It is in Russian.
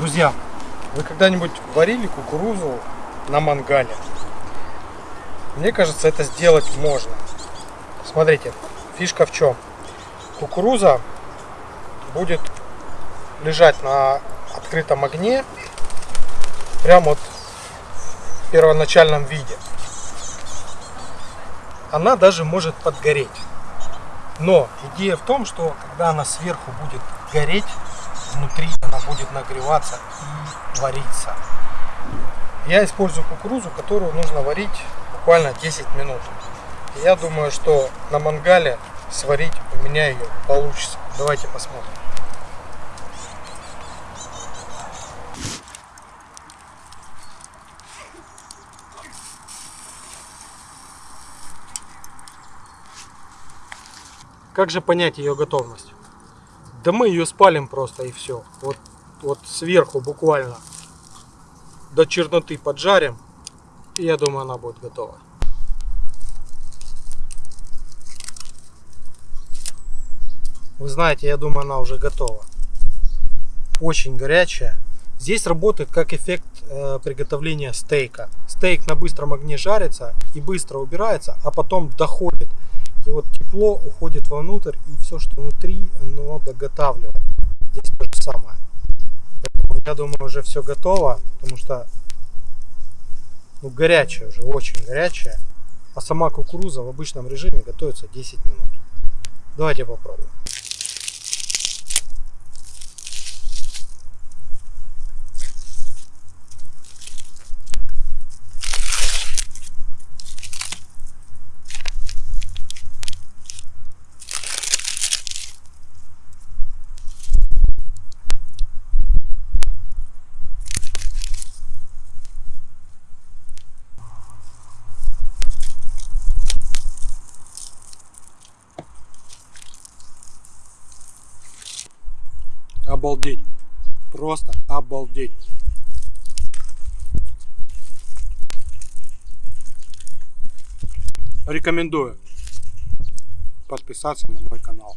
Друзья, вы когда-нибудь варили кукурузу на мангале? Мне кажется, это сделать можно. Смотрите, фишка в чем? Кукуруза будет лежать на открытом огне прямо вот в первоначальном виде. Она даже может подгореть. Но идея в том, что когда она сверху будет гореть, внутри она будет нагреваться и вариться. Я использую кукурузу, которую нужно варить буквально 10 минут. Я думаю, что на мангале сварить у меня ее получится. Давайте посмотрим. Как же понять ее готовность? Да мы ее спалим просто и все. Вот, вот сверху буквально до черноты поджарим. И я думаю, она будет готова. Вы знаете, я думаю, она уже готова. Очень горячая. Здесь работает как эффект э, приготовления стейка. Стейк на быстром огне жарится и быстро убирается, а потом доходит. И вот тепло уходит вовнутрь, и все, что внутри, оно доготавливает. Здесь то же самое. Поэтому я думаю, уже все готово, потому что ну, горячая уже, очень горячая. А сама кукуруза в обычном режиме готовится 10 минут. Давайте попробуем. Обалдеть. Просто обалдеть. Рекомендую подписаться на мой канал.